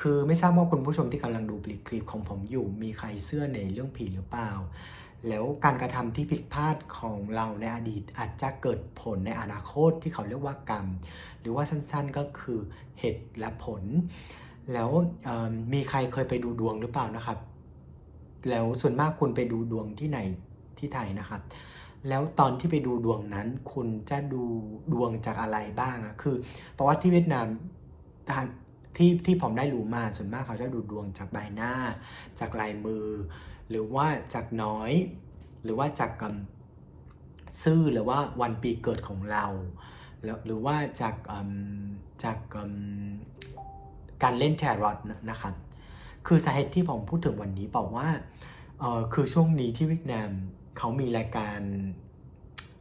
คือไม่ทราบว่าคุณผู้ชมที่กำลังดูคลิปของผมอยู่ มีใครเชื่อในเรื่องผีหรือเปล่า แล้วการกระทำที่ผิดพลาดของเราในอดีตอาจจะเกิดผลในอนาคตที่เขาเรียกว่ากรรม หรือว่าสั้นๆก็คือเหตุและผล แล้วมมีใครเคยไปดูดวงหรือเปล่านะครับ แล้วส่วนมากคุณไปดูดวงที่ไหนที่ไทยนะครับแล้วตอนที่ไปดูดวงนั้น คุณจะดูดวงจากอะไรบ้างอะคือเพราะว่าที่เวียดนาม ที่ที่ผมได้รู้มาส่วนมากเขาจะดูดวงจากใบหน้า จากลายมือ หรือว่าจากน้อย หรือว่าจากกซื่อหรือว่าวันปีเกิดของเราแล้วหรือว่าจากจากการเล่นแทรอตนะครับคือสาเหตุที่ผมพูดถึงวันนี้บอกว่าคือช่วงนี้ที่เวียดนามเขามีรายการ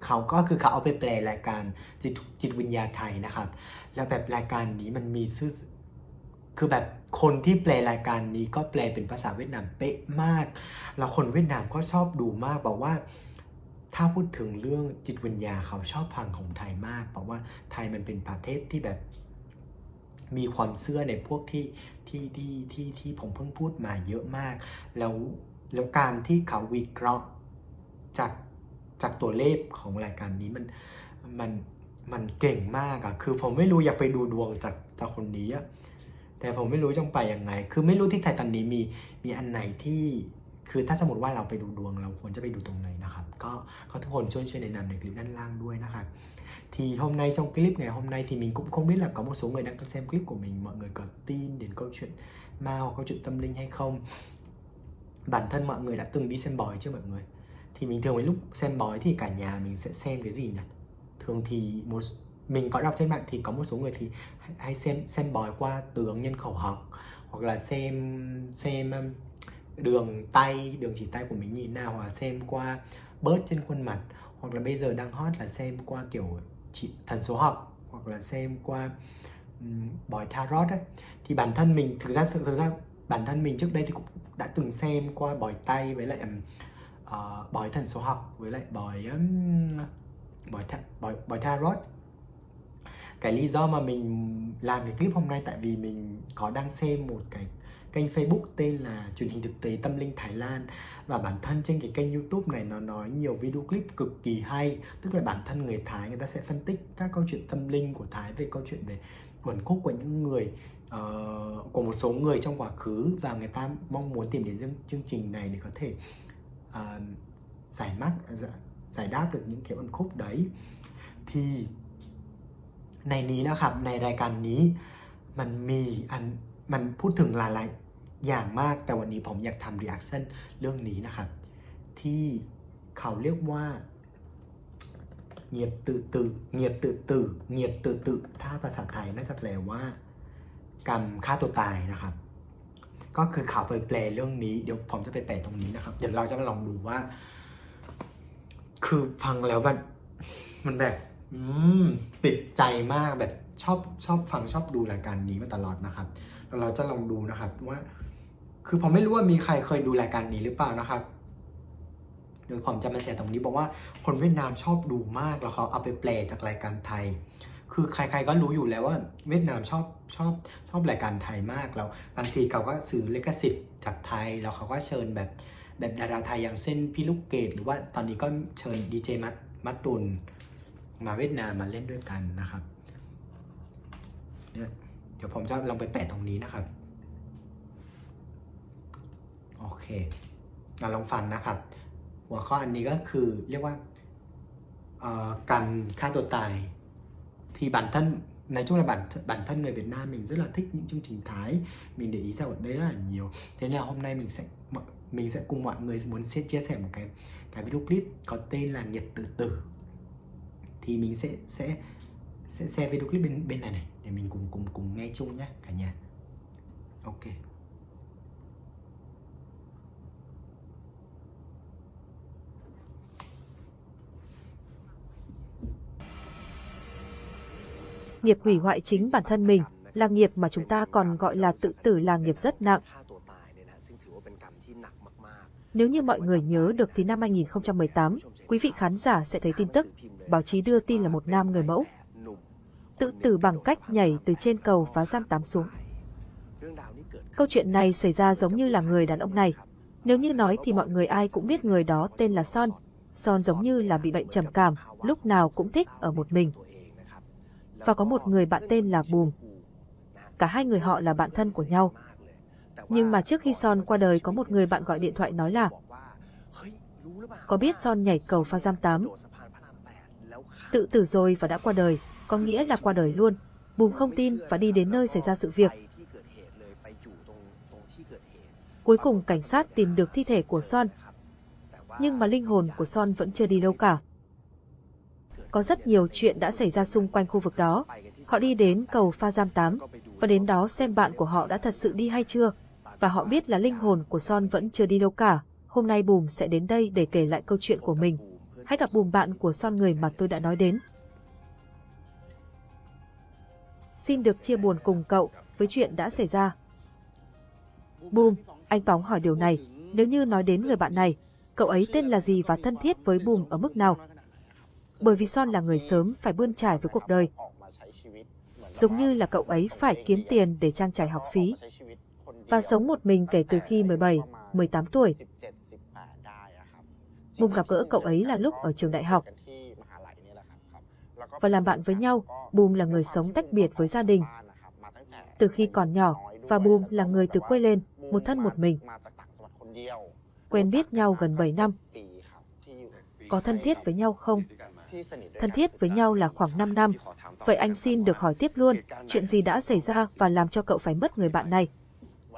เขาก็คือเขาเอาไปแปลรายการจิตจิตวิญญาณไทยนะครับ แล้วแบบรายการนี้มันมีชื่อ คือแบบคนที่แปลรายการนี้ก็แปลเป็นภาษาเวียดนามเป๊ะมาก แล้วคนเวียดนามก็ชอบดูมากบอกว่าถ้าพูดถึงเรื่องจิตวิญญาเขาชอบฟังของไทยมากบอกว่าไทยมันเป็นประเทศที่แบบมีความเชื่อในพวกที่ที่ที่ที่ที่ผมเพิ่งพูดมาเยอะมาก แล้วแล้วการที่เขาวิเคราะห์จากจากตัวเลขของรายการนี้มันมันมันเก่งมากอะคือผมไม่รู้อยากไปดูดวงจากจากคนนี้อะ แต่ผมไม่รู้จะไปยังไง คือไม่รู้ที่ไทยตอนนี้มีมีอันไหนที่คือถ้าสมมติว่าเราไปดูดวง เราควรจะไปดูตรงไหนนะครับ ก็ก็ทุกคนช่วยช่วยแนะนำในคลิปด้านล่างด้วยนะครับ thì hôm nay trong clip ngày hôm nay thì mình cũng không biết là có một số người đang xem clip của mình mọi người có tin đến câu chuyện ma hoặc câu chuyện tâm linh hay không bản thân mọi người đã từng đi xem bói chưa mọi người thì mình thường với lúc xem bói thì cả nhà mình sẽ xem cái gì nhỉ thường thì một mình có đọc trên mạng thì có một số người thì hay- xem xem bói qua tướng nhân khẩu học hoặc là xem xem um, đường tay đường chỉ tay của mình như thế nào hoặc là xem qua bớt trên khuôn mặt hoặc là bây giờ đang hot là xem qua kiểu chỉ thần số học hoặc là xem qua um, bói tarot ấy. Thì bản thân mình thực ra thực, thực ra bản thân mình trước đây thì cũng đã từng xem qua bói tay với lại uh, bói thần số học với lại bói um, bói, tha, bói bói tarot cái lý do mà mình làm cái clip hôm nay tại vì mình có đang xem một cái kênh Facebook tên là truyền hình thực tế tâm linh Thái Lan. Và bản thân trên cái kênh YouTube này nó nói nhiều video clip cực kỳ hay. Tức là bản thân người Thái người ta sẽ phân tích các câu chuyện tâm linh của Thái về câu chuyện về uẩn khúc của những người uh, của một số người trong quá khứ. Và người ta mong muốn tìm đến chương, chương trình này để có thể uh, giải mắt giải, giải đáp được những cái uẩn khúc đấy. Thì ในนี้นะครับ ในรายการนี้มันมีอันมันพูดถึงหลายๆอย่างมากแต่วันนี้ผมอยากทำรีแอคชั่นเรื่องนี้นะครับ ที่เขาเรียกว่าเงียบตื่อตื่อเงียบตื่อตื่อเงียบตื่อตื่อถ้าภาษาไทยน่าจะแปลว่า กรรมฆ่าตัวตายนะครับ ก็คือเขาไปแปลเรื่องนี้ เดี๋ยวผมจะไปแปลตรงนี้นะครับ เดี๋ยวเราจะมาลองดูว่า คือฟังแล้วแบบมันแบบ อืมติดใจมากแบบชอบชอบฟังชอบดูรายการนี้มาตลอดนะครับแล้วเราจะลองดูนะครับว่า คือผมไม่รู้ว่ามีใครเคยดูรายการนี้หรือเปล่านะครับเดี๋ยวผมจะมาแชร์ตรงนี้บอกว่าคนเวียดนามชอบดูมากแล้วเขาเอาไปแปลจากรายการไทย คือใครๆก็รู้อยู่แล้วว่า เวียดนามชอบชอบชอบรายการไทยมากแล้วบางทีเขาก็ซื้อเลิขสิทธิ์จากไทยแล้วเขาก็เชิญแบบแบบดาราไทยอย่างเช่นพี่ลูกเกดหรือว่าตอนนี้ก็เชิญดีเจมัตมัตตุน มาเวียดนามมาเล่นด้วยกันนะครับเนี่ยเดี๋ยวผมจะลองไปแปะตรงนี้นะครับ โอเคเราลองฟังนะครับ หัวข้ออันนี้ก็คือเรียกว่าเอ่อการฆ่าตัวตาย thì bản thân nói chung là bản bản thân người Việt Nam mình rất là thích những chương trình Thái mình để ý ra ở đây rất là nhiều thế nên là hôm nay mình sẽ mọi- mình sẽ cùng mọi người muốn chia chia sẻ một cái cái video clip có tên là Nhiệt Tử Tử thì mình sẽ sẽ sẽ share video clip bên bên này này, để mình cùng cùng cùng nghe chung nhé cả nhà ok nghiệp hủy hoại chính bản thân mình là nghiệp mà chúng ta còn gọi là tự tử là nghiệp rất nặng. Nếu như mọi người nhớ được thì năm 2018, quý vị khán giả sẽ thấy tin tức, báo chí đưa tin là một nam người mẫu. Tự tử bằng cách nhảy từ trên cầu phá giam tám xuống. Câu chuyện này xảy ra giống như là người đàn ông này. Nếu như nói thì mọi người ai cũng biết người đó tên là Son. Son giống như là bị bệnh trầm cảm, lúc nào cũng thích ở một mình. Và có một người bạn tên là Bùm. Cả hai người họ là bạn thân của nhau, nhưng mà trước khi Son qua đời có một người bạn gọi điện thoại nói là Có biết Son nhảy cầu pha giam 8 Tự tử rồi và đã qua đời, có nghĩa là qua đời luôn. Bùm không tin và đi đến nơi xảy ra sự việc. Cuối cùng cảnh sát tìm được thi thể của Son, nhưng mà linh hồn của Son vẫn chưa đi đâu cả. Có rất nhiều chuyện đã xảy ra xung quanh khu vực đó. Họ đi đến cầu Pha Giam 8 và đến đó xem bạn của họ đã thật sự đi hay chưa. Và họ biết là linh hồn của Son vẫn chưa đi đâu cả. Hôm nay Bùm sẽ đến đây để kể lại câu chuyện của mình. Hãy gặp Bùm bạn của Son người mà tôi đã nói đến. Xin được chia buồn cùng cậu với chuyện đã xảy ra. Bùm, anh Bóng hỏi điều này. Nếu như nói đến người bạn này, cậu ấy tên là gì và thân thiết với Bùm ở mức nào? Bởi vì Son là người sớm phải bươn trải với cuộc đời. Giống như là cậu ấy phải kiếm tiền để trang trải học phí. Và sống một mình kể từ khi 17, 18 tuổi. Bùng gặp gỡ cậu ấy là lúc ở trường đại học. Và làm bạn với nhau, Bùm là người sống tách biệt với gia đình. Từ khi còn nhỏ, và Bùm là người từ quê lên, một thân một mình. Quen biết nhau gần 7 năm. Có thân thiết với nhau không? Thân thiết với nhau là khoảng 5 năm. Vậy anh xin được hỏi tiếp luôn, chuyện gì đã xảy ra và làm cho cậu phải mất người bạn này?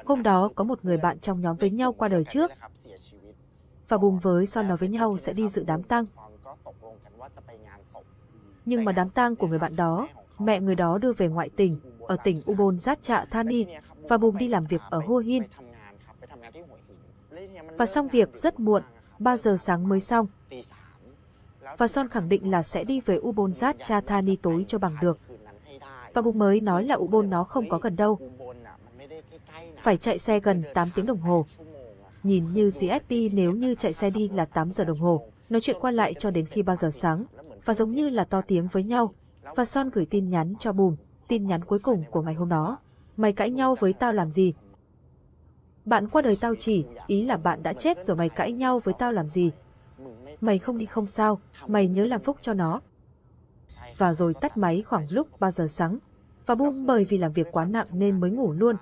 Hôm đó có một người bạn trong nhóm với nhau qua đời trước. Và Bùm với Son nói với nhau sẽ đi dự đám tang. Nhưng mà đám tang của người bạn đó, mẹ người đó đưa về ngoại tỉnh, ở tỉnh Ubon Ratcha Thani, và Bùm đi làm việc ở Hua Hin. Và xong việc rất muộn, 3 giờ sáng mới xong. Và Son khẳng định là sẽ đi về Ubon Ratcha tối cho bằng được. Và Bùm mới nói là Ubon nó không có gần đâu. Phải chạy xe gần 8 tiếng đồng hồ. Nhìn như GFP nếu như chạy xe đi là 8 giờ đồng hồ, nói chuyện qua lại cho đến khi 3 giờ sáng, và giống như là to tiếng với nhau. Và Son gửi tin nhắn cho Bùm, tin nhắn cuối cùng của ngày hôm đó. Mày cãi nhau với tao làm gì? Bạn qua đời tao chỉ, ý là bạn đã chết rồi mày cãi nhau với tao làm gì? Mày không đi không sao, mày nhớ làm phúc cho nó. Và rồi tắt máy khoảng lúc 3 giờ sáng. Và Bùm bởi vì làm việc quá nặng nên mới ngủ luôn.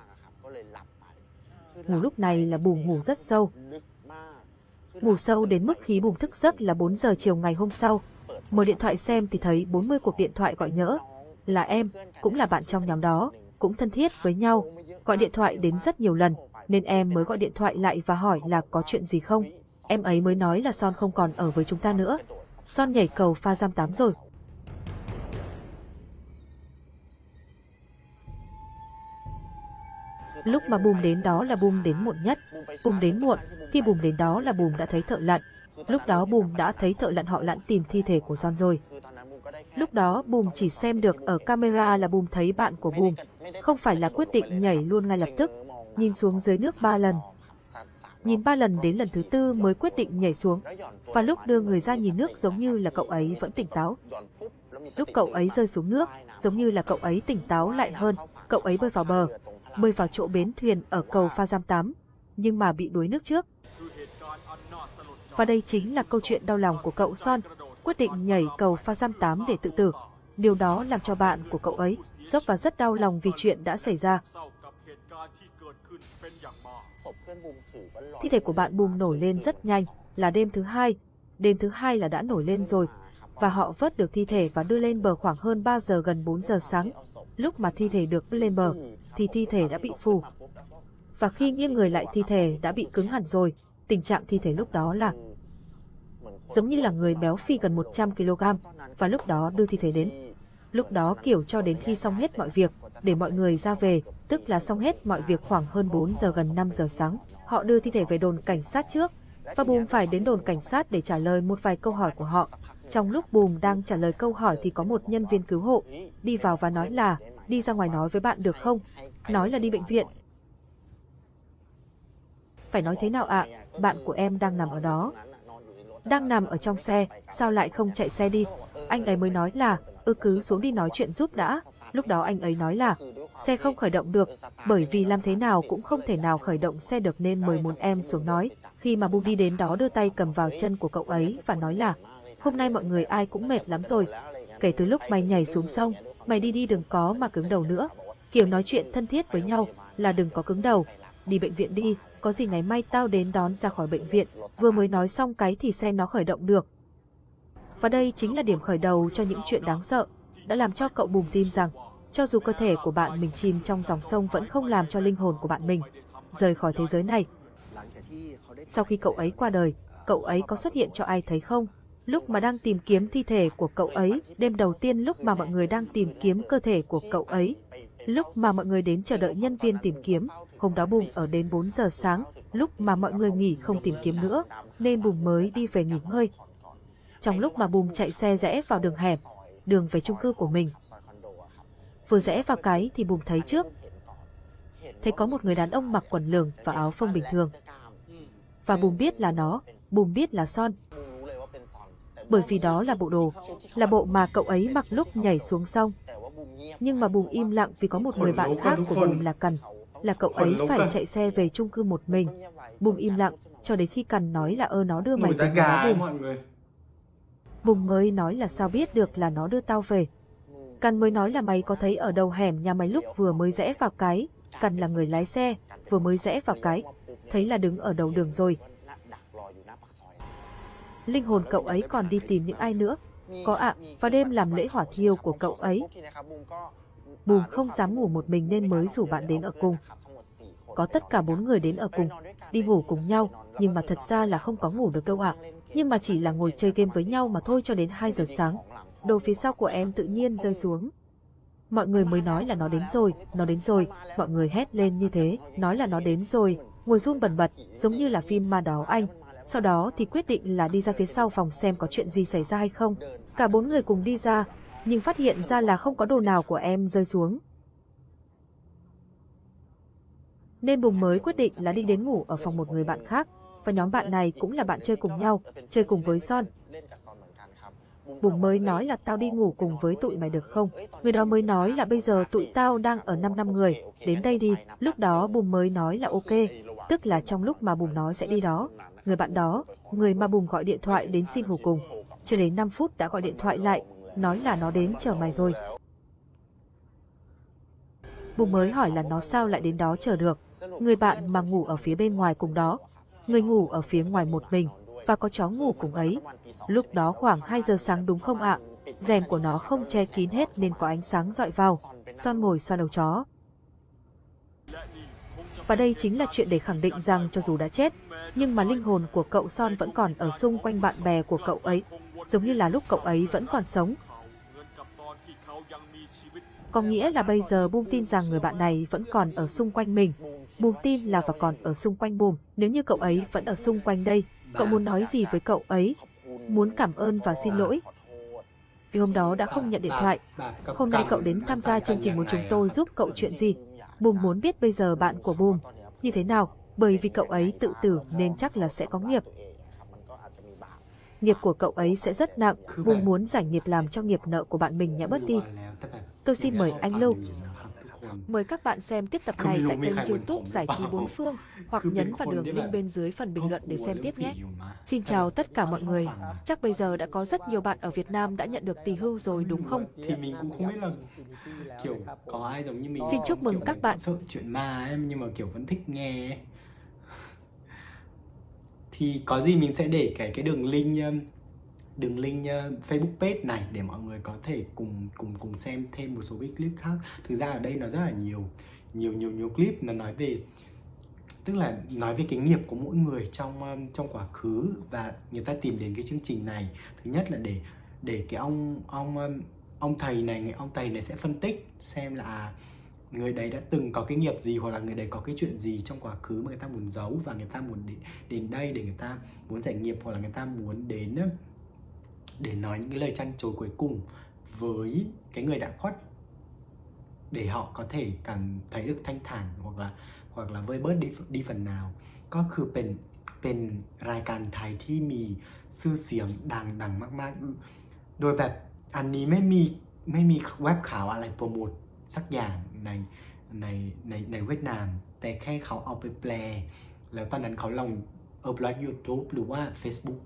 Ngủ lúc này là Bùm ngủ rất sâu. Ngủ sâu đến mức khí Bùm thức giấc là 4 giờ chiều ngày hôm sau. Mở điện thoại xem thì thấy 40 cuộc điện thoại gọi nhỡ. Là em, cũng là bạn trong nhóm đó, cũng thân thiết với nhau, gọi điện thoại đến rất nhiều lần, nên em mới gọi điện thoại lại và hỏi là có chuyện gì không. Em ấy mới nói là Son không còn ở với chúng ta nữa. Son nhảy cầu pha giam tám rồi. Lúc mà Bùm đến đó là Bùm đến muộn nhất. Bùm đến muộn, khi Bùm đến đó là Bùm đã thấy thợ lặn. Lúc đó Bùm đã thấy thợ lặn họ lặn tìm thi thể của Son rồi. Lúc đó Bùm chỉ xem được ở camera là Bùm thấy bạn của Bùm, không phải là quyết định nhảy luôn ngay lập tức, nhìn xuống dưới nước ba lần. Nhìn ba lần đến lần thứ tư mới quyết định nhảy xuống, và lúc đưa người ra nhìn nước giống như là cậu ấy vẫn tỉnh táo. Lúc cậu ấy rơi xuống nước, giống như là cậu ấy tỉnh táo lại hơn, cậu ấy bơi vào bờ, bơi vào chỗ bến thuyền ở cầu Pha Giam 8, nhưng mà bị đuối nước trước. Và đây chính là câu chuyện đau lòng của cậu Son, quyết định nhảy cầu Pha Giam 8 để tự tử. Điều đó làm cho bạn của cậu ấy sốc và rất đau lòng vì chuyện đã xảy ra. Thi thể của bạn Bùm nổi lên rất nhanh, là đêm thứ hai. Đêm thứ hai là đã nổi lên rồi, và họ vớt được thi thể và đưa lên bờ khoảng hơn 3 giờ gần 4 giờ sáng. Lúc mà thi thể được đưa lên bờ, thì thi thể đã bị phù. Và khi nghiêng người lại thi thể đã bị cứng hẳn rồi, tình trạng thi thể lúc đó là giống như là người béo phi gần 100 kg, và lúc đó đưa thi thể đến. Lúc đó kiểu cho đến khi xong hết mọi việc, để mọi người ra về, tức là xong hết mọi việc khoảng hơn 4 giờ gần 5 giờ sáng. Họ đưa thi thể về đồn cảnh sát trước, và Bùm phải đến đồn cảnh sát để trả lời một vài câu hỏi của họ. Trong lúc Bùm đang trả lời câu hỏi thì có một nhân viên cứu hộ đi vào và nói là đi ra ngoài nói với bạn được không? Nói là đi bệnh viện. Phải nói thế nào ạ? Bạn của em đang nằm ở đó. Đang nằm ở trong xe, sao lại không chạy xe đi? Anh ấy mới nói là, ư cứ xuống đi nói chuyện giúp đã. Lúc đó anh ấy nói là, Xe không khởi động được, bởi vì làm thế nào cũng không thể nào khởi động xe được nên mời một em xuống nói. Khi mà Bu đi đến đó đưa tay cầm vào chân của cậu ấy và nói là Hôm nay mọi người ai cũng mệt lắm rồi. Kể từ lúc mày nhảy xuống sông, mày đi đi đừng có mà cứng đầu nữa. Kiểu nói chuyện thân thiết với nhau là đừng có cứng đầu. Đi bệnh viện đi, có gì ngày mai tao đến đón ra khỏi bệnh viện. Vừa mới nói xong cái thì xe nó khởi động được. Và đây chính là điểm khởi đầu cho những chuyện đáng sợ, đã làm cho cậu bùng tin rằng, cho dù cơ thể của bạn mình chìm trong dòng sông vẫn không làm cho linh hồn của bạn mình rời khỏi thế giới này. Sau khi cậu ấy qua đời, cậu ấy có xuất hiện cho ai thấy không? Lúc mà đang tìm kiếm thi thể của cậu ấy, đêm đầu tiên lúc mà mọi người đang tìm kiếm cơ thể của cậu ấy, lúc mà mọi người đến chờ đợi nhân viên tìm kiếm, hôm đó bùng ở đến 4 giờ sáng, lúc mà mọi người nghỉ không tìm kiếm nữa, nên bùng mới đi về nghỉ ngơi. Trong lúc mà bùng chạy xe rẽ vào đường hẻm, đường về chung cư của mình, vừa rẽ vào cái thì Bùm thấy trước, thấy có một người đàn ông mặc quần lửng và áo phông bình thường. Và Bùm biết là nó, Bùm biết là Son, bởi vì đó là bộ đồ, là bộ mà cậu ấy mặc lúc nhảy xuống sông. Nhưng mà Bùm im lặng vì có một người bạn khác của Bùm là Cần, là cậu ấy phải chạy xe về chung cư một mình. Bùm im lặng, cho đến khi Cần nói là ơ nó đưa mày về nhà. Bùm mới nói là sao biết được là nó đưa tao về. Cần mới nói là mày có thấy ở đầu hẻm nhà mày lúc vừa mới rẽ vào cái, Cần là người lái xe, vừa mới rẽ vào cái, thấy là đứng ở đầu đường rồi. Linh hồn cậu ấy còn đi tìm những ai nữa. Có ạ, vào đêm làm lễ hỏa thiêu của cậu ấy, Bùm không dám ngủ một mình nên mới rủ bạn đến ở cùng. Có tất cả bốn người đến ở cùng, đi ngủ cùng nhau, nhưng mà thật ra là không có ngủ được đâu ạ. Nhưng mà chỉ là ngồi chơi game với nhau mà thôi cho đến 2 giờ sáng. Đồ phía sau của em tự nhiên rơi xuống. Mọi người mới nói là nó đến rồi, nó đến rồi, mọi người hét lên như thế, nói là nó đến rồi, ngồi run bần bật, giống như là phim ma đó anh. Sau đó thì quyết định là đi ra phía sau phòng xem có chuyện gì xảy ra hay không. Cả bốn người cùng đi ra, nhưng phát hiện ra là không có đồ nào của em rơi xuống. Nên Bùng mới quyết định là đi đến ngủ ở phòng một người bạn khác, và nhóm bạn này cũng là bạn chơi cùng nhau, chơi cùng với Son. Bùng mới nói là tao đi ngủ cùng với tụi mày được không? Người đó mới nói là bây giờ tụi tao đang ở 5 năm người, đến đây đi. Lúc đó Bùng mới nói là ok, tức là trong lúc mà Bùng nói sẽ đi đó. Người bạn đó, người mà Bùng gọi điện thoại đến xin ngủ cùng, chưa đến 5 phút đã gọi điện thoại lại, nói là nó đến chờ mày rồi. Bùng mới hỏi là nó sao lại đến đó chờ được. Người bạn mà ngủ ở phía bên ngoài cùng đó, người ngủ ở phía ngoài một mình, và có chó ngủ cùng ấy. Lúc đó khoảng 2 giờ sáng đúng không ạ? Rèm của nó không che kín hết nên có ánh sáng dọi vào. Son ngồi xoa đầu chó. Và đây chính là chuyện để khẳng định rằng cho dù đã chết, nhưng mà linh hồn của cậu Son vẫn còn ở xung quanh bạn bè của cậu ấy, giống như là lúc cậu ấy vẫn còn sống. Có nghĩa là bây giờ Boom tin rằng người bạn này vẫn còn ở xung quanh mình. Boom tin là và còn ở xung quanh Boom. Nếu như cậu ấy vẫn ở xung quanh đây, cậu muốn nói gì với cậu ấy? Muốn cảm ơn và xin lỗi? Vì hôm đó đã không nhận điện thoại. Hôm nay cậu đến tham gia chương trình muốn chúng tôi giúp cậu chuyện gì? Bùm muốn biết bây giờ bạn của Bùm như thế nào, bởi vì cậu ấy tự tử nên chắc là sẽ có nghiệp. Nghiệp của cậu ấy sẽ rất nặng, Bùm muốn giải nghiệp làm cho nghiệp nợ của bạn mình nhã bớt đi. Tôi xin mời anh Lưu. Mời các bạn xem tiếp tập này tại kênh youtube Giải trí Bốn Phương hoặc nhấn vào đường link bên dưới phần bình luận để xem tiếp nhé. Xin chào tất cả mọi người. Chắc bây giờ đã có rất nhiều bạn ở Việt Nam đã nhận được tỷ hưu rồi đúng không? Thì mình cũng không biết là kiểu có ai giống như mình. Xin chúc mừng các bạn. Sợ chuyện ma em nhưng mà kiểu vẫn thích nghe. Thì có gì mình sẽ để cái cái đường link um, đường link uh, Facebook page này để mọi người có thể cùng cùng cùng xem thêm một số cái clip khác. Thực ra ở đây nó rất là nhiều nhiều nhiều nhiều clip nó nói về tức là nói về cái nghiệp của mỗi người trong um, trong quá khứ và người ta tìm đến cái chương trình này thứ nhất là để để cái ông ông um, ông thầy này người ông thầy này sẽ phân tích xem là à, người đấy đã từng có cái nghiệp gì hoặc là người đấy có cái chuyện gì trong quá khứ mà người ta muốn giấu và người ta muốn đến, đến đây để người ta muốn giải nghiệp hoặc là người ta muốn đến để nói những cái lời chăn chối cuối cùng với cái người đã khuất để họ có thể cảm thấy được thanh thản hoặc là hoặc là vơi bớt đi đi phần nào ก็คือเป็นเป็นรายการไทยที่มีชื่อเสียงดังดังมากๆ โดยแบบอันนี้ไม่มีไม่มีเว็บข่าวอะไรโปรโมทสักอย่างใน ในในในเวียดนาม แต่แค่เขาเอาไปแปล แล้วตอนนั้นเขาลงเออ blog YouTube หรือว่า Facebook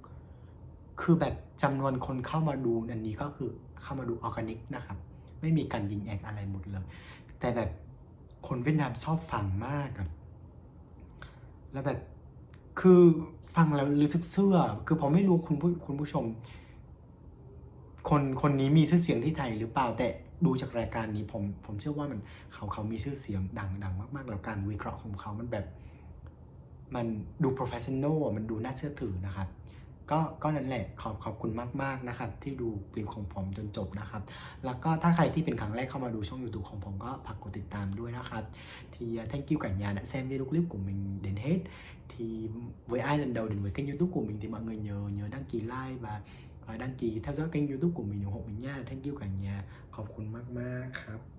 คือแบบจำนวนคนเข้ามาดูอันนี้ก็คือเข้ามาดูออร์แกนิกนะครับ ไม่มีการยิงแอกอะไรหมดเลย แต่แบบคนเวียดนามชอบฟังมากครับ แล้วแบบคือฟังแล้วรู้สึกเชื่อคือผมไม่รู้คุณผู้คุณผู้ชม คนคนนี้มีชื่อเสียงที่ไทยหรือเปล่า แต่ดูจากรายการนี้ผมผมเชื่อว่ามันเขาเขามีชื่อเสียงดังดังมากๆ แล้วการวิเคราะห์ของเขามันแบบ มันดู professional มันดูน่าเชื่อถือนะครับ ก็ก็นั่นแหละขอบขอบคุณมากๆนะครับ ที่ดูคลิปของผมจนจบนะครับ แล้วก็ถ้าใครที่เป็นครั้งแรกเข้ามาดูช่อง YouTube ของผมก็ฝากกดติดตามด้วยนะครับ thì uh, thank you cả nhà đã xem video clip của mình đến hết thì với ai lần đầu đến với kênh youtube của mình thì mọi người nhớ nhớ đăng ký like và và đăng ký theo dõi kênh youtube của mình ủng hộ mình nha thank you cả nhà ขอบคุณมากๆครับ